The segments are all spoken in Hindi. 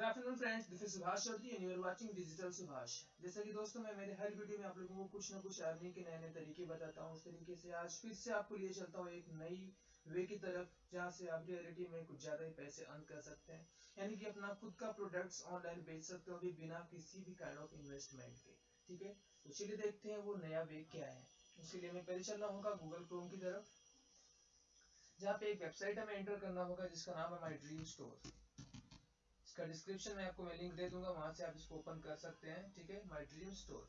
Good afternoon friends this is Subhash Chaudhary and you are watching digital Subhash जैसा कि दोस्तों मैं मेरे हर वीडियो में आप लोगों को कुछ ना कुछ अर्निंग के नए नए तरीके बताता हूँ। उस तरीके से आज फिर से आपको लिए चलता हूँ एक नई वे की तरफ़, जहाँ से आप रियलिटी में कुछ ज़्यादा ही पैसे अर्न कर सकते हैं। यानी कि अपना खुद का प्रोडक्ट्स ऑनलाइन बेच सकते हो अभी बिना किसी भी काइंड ऑफ़ इन्वेस्टमेंट के। ठीक है? तो चलिए देखते हैं वो नया वे क्या है। उसके लिए मैं पहले चलना होगा गूगल क्रोम की तरफ़, जहाँ पे एक वेबसाइट हमें एंटर करना होगा जिसका नाम है माई ड्रीम स्टोर इसका डिस्क्रिप्शन में आपको मैं लिंक दे दूँगा, वहाँ से आप इसको ओपन कर सकते हैं, ठीक है? माई ड्रीम स्टोर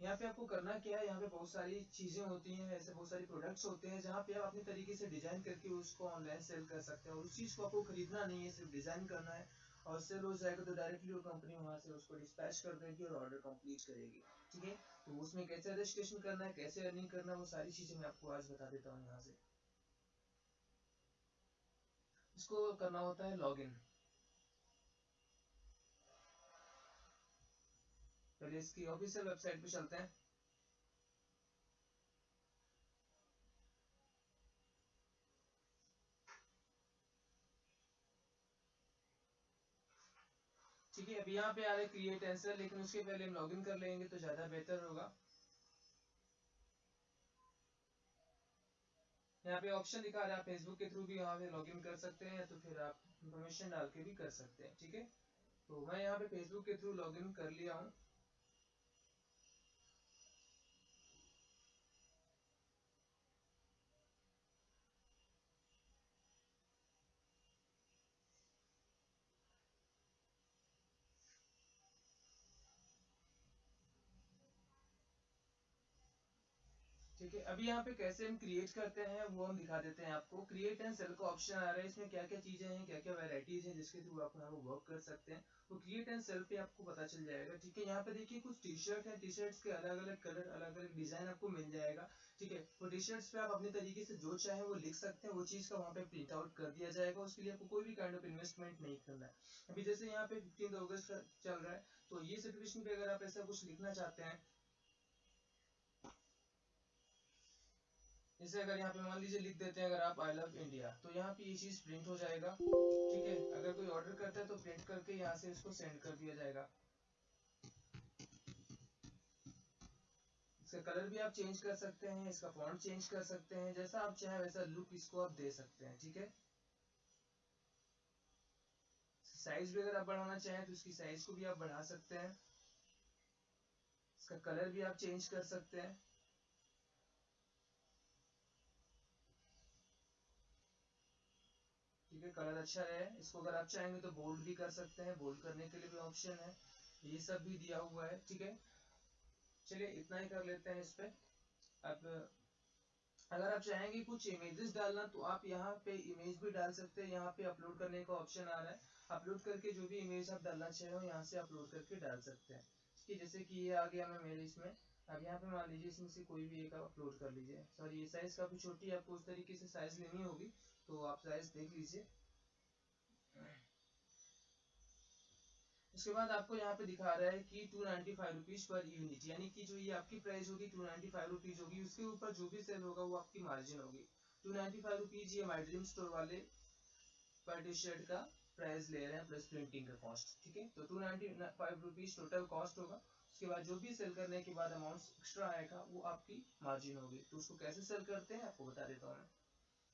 यहाँ पे आपको करना क्या है? यहाँ पे बहुत सारी चीज़ें होती हैं, ऐसे बहुत सारी प्रोडक्ट्स होते हैं, जहाँ पे आप अपने तरीके से डिज़ाइन करके उसको ऑनलाइन सेल कर सकते हैं। और उस चीज़ को आपको खरीदना नहीं है, सिर्फ़ डिज़ाइन करना है। और सेल हो जाएगा तो डायरेक्टली वो कंपनी वहाँ से उसको डिस्पैच कर देगी और ऑर्डर कंप्लीट करेगी, ठीक है? तो उसमें कैसे रजिस्ट्रेशन करना है, कैसे अर्निंग करना है, वो सारी चीज़ें मैं आपको आज बता देता हूँ यहाँ से। इसको करना होता है लॉगिन पहले इसकी ऑफिशियल वेबसाइट पे चलते हैं। ठीक है, अभी यहाँ पे आ रहे क्रिएट आंसर लेकिन उसके पहले हम लॉगिन कर लेंगे तो ज़्यादा बेहतर होगा। यहाँ पे ऑप्शन दिखा रहा है, आप फेसबुक के थ्रू भी यहाँ पे लॉगिन कर सकते हैं तो फिर आप इंफॉर्मेशन डाल के भी कर सकते हैं, ठीक है? तो मैं यहाँ पे फेसबुक के थ्रू लॉगिन कर लिया हूँ। ठीक है, अभी यहाँ पे कैसे हम क्रिएट करते हैं, वो हम दिखा देते हैं आपको। क्रिएट एंड सेल का ऑप्शन आ रहा है, इसमें क्या क्या चीज़ें हैं क्या क्या वेराइटीज हैं जिसके थ्रू आप यहाँ वर्क कर सकते हैं। तो क्रिएट एंड सेल पे आपको पता चल जाएगा, ठीक है। यहाँ पे देखिए कुछ टी शर्ट है टी शर्ट्स के अलग अलग कलर अलग अलग डिज़ाइन आपको मिल जाएगा, ठीक है। वो टी शर्ट्स पे आप अपने तरीके से जो चाहे वो लिख सकते हैं, वो चीज़ का वहाँ पे प्रिंट आउट कर दिया जाएगा, उसके लिए आपको कोई भी काइंड ऑफ़ इन्वेस्टमेंट नहीं करना है। अभी जैसे यहाँ पे फिफ्टीन अगस्त चल रहा है तो ये सिचुएशन पे अगर आप ऐसा कुछ लिखना चाहते हैं जैसे अगर यहाँ पे मान लीजिए लिख देते हैं अगर आप आई लव इंडिया तो यहाँ पे ये चीज़ प्रिंट हो जाएगा, ठीक है? अगर कोई ऑर्डर करता है तो प्रिंट करके यहाँ से इसको सेंड कर दिया जाएगा। इसका कलर भी आप चेंज कर सकते हैं, इसका फॉन्ट चेंज कर सकते हैं, जैसा आप चाहे वैसा लुक इसको आप दे सकते हैं, ठीक है? साइज़ भी अगर आप बढ़ाना चाहें तो इसकी साइज़ को भी आप बढ़ा सकते हैं। इसका कलर भी आप चेंज कर सकते हैं। ठीक है, कलर अच्छा है। इसको अगर आप चाहेंगे तो बोल्ड भी कर सकते हैं। बोल्ड करने के लिए भी ऑप्शन है। ये सब भी दिया हुआ है, ठीक है। चलिए, इतना ही कर लेते हैं इस पे। अब, अगर आप चाहेंगे कुछ इमेजेस डालना तो आप यहाँ पे इमेज भी डाल सकते हैं। यहाँ पे अपलोड करने का ऑप्शन आ रहा है। अपलोड करके जो भी इमेज आप डालना चाहे हो, यहाँ से अपलोड करके डाल सकते हैं। ठीक है, जैसे कि ये आ गया मैं मेरे इसमें। अब यहाँ पे मान लीजिए इसमें से कोई भी एक आप अपलोड कर लीजिए। सॉरी ये साइज़ काफ़ी छोटी है, आपको उस तरीके से साइज़ लेनी होगी। तो आप साइज़ देख लीजिए। उसके बाद आपको यहाँ पे दिखा रहा है कि two ninety five rupees per unit यानी कि जो ये आपकी प्राइस होगी टू नाइनटी फाइव रुपीज़ होगी, उसके ऊपर जो भी सेल होगा वो आपकी मार्जिन होगी। टू नाइनटी फाइव रुपीज़ ये माई ड्रीम स्टोर वाले पर टी शर्ट का प्राइस ले रहे हैं प्लस प्रिंटिंग का कॉस्ट ठीक है? तो two ninety five rupees total cost होगा। उसके बाद जो भी सेल करने के बाद अमाउंट एक्स्ट्रा आएगा, वो आपकी मार्जिन होगी। तो उसको कैसे सेल करते हैं, आपको बता देता हूँ मैं।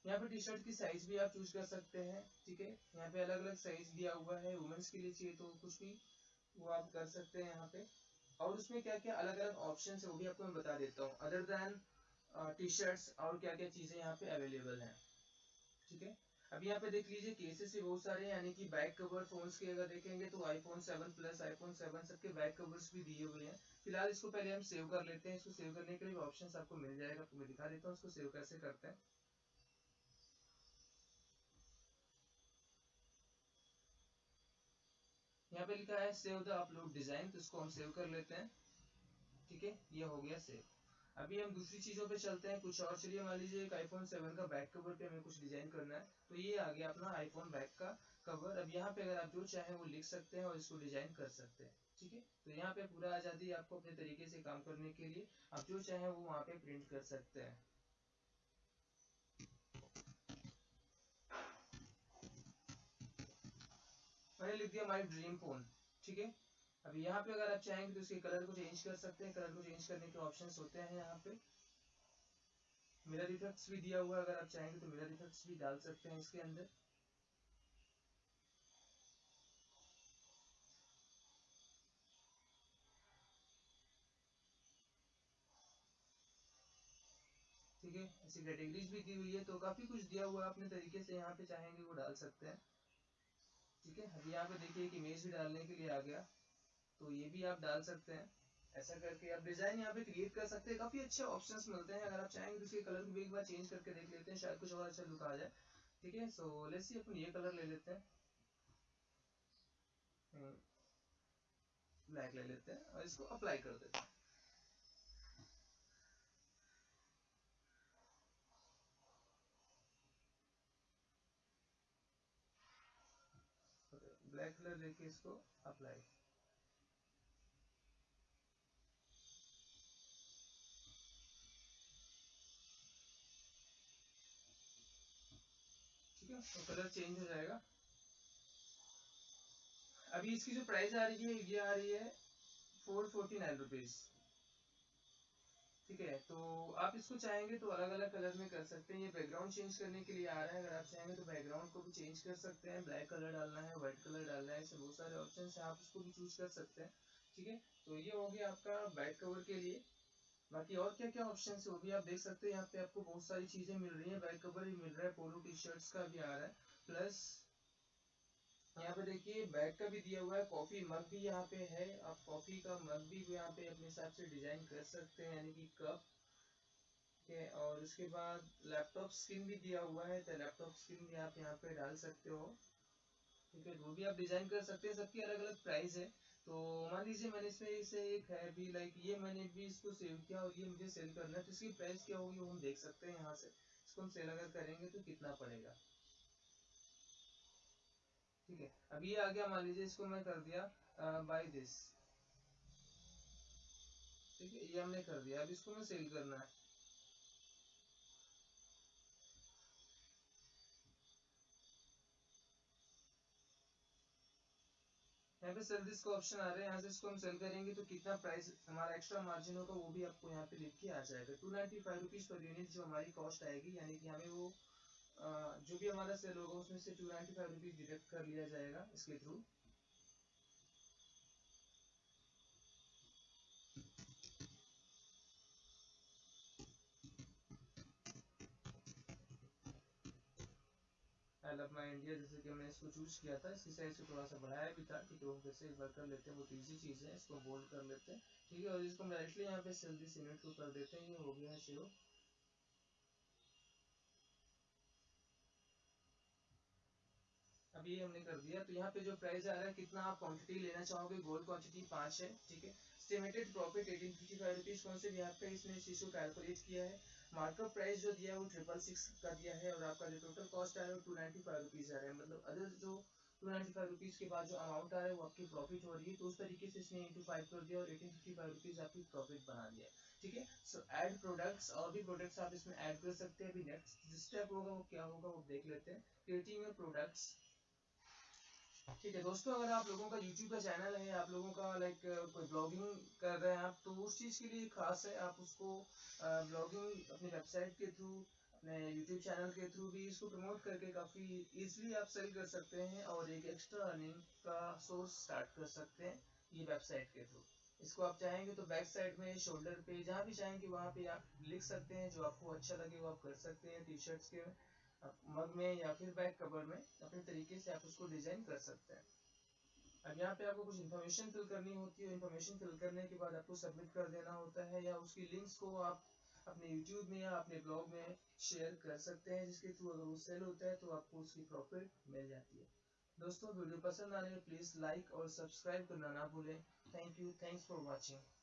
यहाँ पे टी शर्ट की साइज़ भी आप चूज़ कर सकते हैं, ठीक है? यहाँ पे अलग अलग साइज़ दिया हुआ है वुमेन्स के लिए चाहिए तो कुछ भी वो आप कर सकते हैं यहाँ पे। और उसमें क्या क्या अलग अलग ऑप्शन है वो भी आपको मैं बता देता हूँ अदर देन टी शर्ट्स और क्या क्या चीज़ें यहाँ पे अवेलेबल हैं, ठीक है? अब यहाँ पे देख लीजिए केसेस भी बहुत सारे यानी कि बैक कवर फोन्स के अगर देखेंगे तो आईफोन 7 प्लस आईफोन 7 सबके बैक कवर्स भी दिए हुए हैं। फ़िलहाल इसको पहले हम सेव कर लेते हैं, इसको सेव करने के लिए ऑप्शन आपको मिल जाएगा तो मैं दिखा देता हूँ इसको सेव कैसे करते हैं। यहाँ पे लिखा है सेव द अपलोड डिज़ाइन तो इसको हम सेव कर लेते हैं। ठीक है? ये हो गया सेव अभी हम दूसरी चीज़ों पे चलते हैं, कुछ और। चलिए मान लीजिए एक आईफोन 7 का बैक कवर पे हमें कुछ डिज़ाइन करना है तो ये आ गया अपना आईफोन बैक का कवर अब यहाँ पे अगर आप जो चाहें वो लिख सकते हैं और इसको डिज़ाइन कर सकते हैं। ठीक है? तो यहाँ पे पूरा आज़ादी आपको अपने तरीके से काम करने के लिए, आप जो चाहें वो वहाँ पे प्रिंट कर सकते हैं। मैंने लिख दिया माई ड्रीम फ़ोन, ठीक है? अब यहाँ पे अगर आप चाहेंगे तो इसके कलर को चेंज कर सकते हैं। कलर को चेंज करने के ऑप्शन होते हैं यहाँ पे। मिरर इफेक्ट्स भी दिया हुआ है, अगर आप चाहेंगे तो मिरर इफेक्ट्स भी डाल सकते हैं इसके अंदर। ठीक है? ऐसी कैटेगरीज भी दी हुई है तो काफ़ी कुछ दिया हुआ है अपने तरीके से यहाँ पे चाहेंगे वो डाल सकते हैं। ठीक है? अभी यहाँ पे देखिए इमेज भी डालने के लिए आ गया। तो ये भी आप डाल सकते हैं। ऐसा करके आप डिज़ाइन यहाँ पे क्रिएट कर सकते हैं। काफ़ी अच्छे ऑप्शंस मिलते हैं। अगर आप चाहेंगे तो इसके कलर को भी एक बार चेंज करके देख लेते हैं। शायद कुछ और अच्छा लुक आ जाए। ठीक है? सो लेट्स सी अपन ये कलर ले लेते हैं। ब्लैक हम्म, ले लेते हैं और इसको अप्लाई कर देते हैं। ब्लैक कलर लेके इसको अप्लाई ठीक है? तो कलर चेंज हो जाएगा. अभी इसकी जो प्राइस आ रही है, ये आ रही है फोर फोर्टी नाइन रुपीज़ ठीक है? तो आप इसको चाहेंगे तो अलग अलग कलर में कर सकते हैं। ये बैकग्राउंड चेंज करने के लिए आ रहा है। अगर आप चाहेंगे तो बैकग्राउंड को भी चेंज कर सकते हैं। ब्लैक कलर डालना है व्हाइट कलर डालना है, ऐसे बहुत सारे ऑप्शन है। आप उसको भी चूज़ कर सकते हैं। ठीक है? तो ये हो गया आपका बैक कवर के लिए। बाकी और क्या क्या ऑप्शन है वो भी आप देख सकते हैं। यहाँ पे आपको बहुत सारी चीज़ें मिल रही है। बैक कवर भी मिल रहा है। पोलो टी शर्ट्स का भी आ रहा है। प्लस यहाँ पे देखिए, बैग का भी दिया हुआ है, कॉफ़ी मग भी यहाँ पे है। आप कॉफ़ी का मग भी यहाँ पे अपने हिसाब से डिज़ाइन कर सकते हैं, यानी कि कप। है, और उसके बाद लैपटॉप स्क्रीन भी दिया हुआ है तो लैपटॉप स्क्रीन भी आप यहाँ पे डाल सकते हो। ठीक है वो भी आप डिज़ाइन कर सकते हैं, सबकी अलग अलग प्राइस है। तो मान लीजिए मैंने इसमें इसे एक है भी लाइक ये मैंने भी इसको सेव किया और ये मुझे सेल करना है तो इसकी प्राइस क्या होगी वो हम देख सकते हैं यहाँ से। इसको हम सेल अगर करेंगे तो कितना पड़ेगा? ठीक है। अब ये आ गया, मान लीजिए इसको मैं कर दिया बाय दिस ठीक है, ये हमने कर दिया। अब इसको मैं सेल करना है। यहाँ पे सेल दिस का ऑप्शन आ रहा है। यहाँ से इसको हम सेल करेंगे तो कितना प्राइस हमारा एक्स्ट्रा मार्जिन होगा वो भी आपको यहाँ पे लिख के आ जाएगा। Two ninety five rupees per unit जो हमारी कॉस्ट आएगी, यानी कि हमें वो जो भी हमारा सेल होगा, उसमें से two ninety five rupees deduct कर लिया जाएगा इसके थ्रू इंडिया जैसे कि हमने इसको चूज़ किया था, इसकी साइज़ को थोड़ा सा बढ़ाया भी था ठीक है वो एक बार कर लेते हैं, वो इजी चीज़ है, इसको बोल्ड कर लेते हैं। ठीक है, और इसको हम डायरेक्टली यहाँ पे को कर देते हैं, ये हो गया है अभी हमने कर दिया। तो यहाँ पे जो प्राइस आ रहा है, कितना आप क्वांटिटी लेना चाहोगे? गोल्ड क्वांटिटी पाँच है, ठीक है? Estimated profit eighteen fifty five rupees कौन से यहाँ पे इसने इस कैलकुलेट किया है? मार्कअप प्राइस जो दिया है, वो ट्रिपल सिक्स का दिया है और आपका जो टोटल कॉस्ट आ रहा है, वो टू नाइन्टी फाइव रुपीज़ आ रहा है। मतलब अदर जो टू नाइन्टी फाइव रुपीज़ के बाद जो अमाउंट आ रहा है, वो आपकी प्रॉफिट हो रही है। तो उस तरीके से इसने इंटू फाइव कर दिया और एटीन फिफ्टी फाइव रुपीज़ आपकी प्रॉफिट बना दिया ठीक है? सो एड प्रोडक्ट्स और भी प्रोडक्ट्स आप इसमें ऐड कर सकते हैं। अभी नेक्स्ट स्टेप होगा, वो क्या होगा, वो देख लेते हैं। क्रिएटिंग योर प्रोडक्ट्स ठीक है, दोस्तों, अगर आप लोगों का यूट्यूब का चैनल है, आप लोगों का लाइक कोई ब्लॉगिंग कर रहे हैं आप तो उस चीज़ के लिए खास है, आप उसको ब्लॉगिंग अपनी वेबसाइट के थ्रू अपने यूट्यूब चैनल के थ्रू भी इसको प्रमोट करके काफ़ी इजीली आप सेल कर सकते हैं और एक एक्स्ट्रा अर्निंग का सोर्स स्टार्ट कर सकते हैं ये वेबसाइट के थ्रू इसको आप चाहेंगे तो बैक साइड में शोल्डर पे, जहाँ भी चाहेंगे वहाँ पे आप लिख सकते हैं, जो आपको अच्छा लगे वो आप कर सकते हैं टी शर्ट्स के मग में या फिर बैक कवर में अपने तरीके से आप उसको डिज़ाइन कर सकते हैं। अब यहाँ पे आपको कुछ इन्फॉर्मेशन फिल करनी होती है इन्फॉर्मेशन फिल करने के बाद आपको सबमिट कर देना होता है, या उसकी लिंक्स को आप अपने यूट्यूब में या अपने ब्लॉग में शेयर कर सकते हैं, जिसके थ्रू अगर वो सेल होता है तो आपको उसकी प्रॉफिट मिल जाती है। दोस्तों, वीडियो पसंद आने प्लीज़ लाइक और सब्सक्राइब करना ना भूलें। Thank you thanks for watching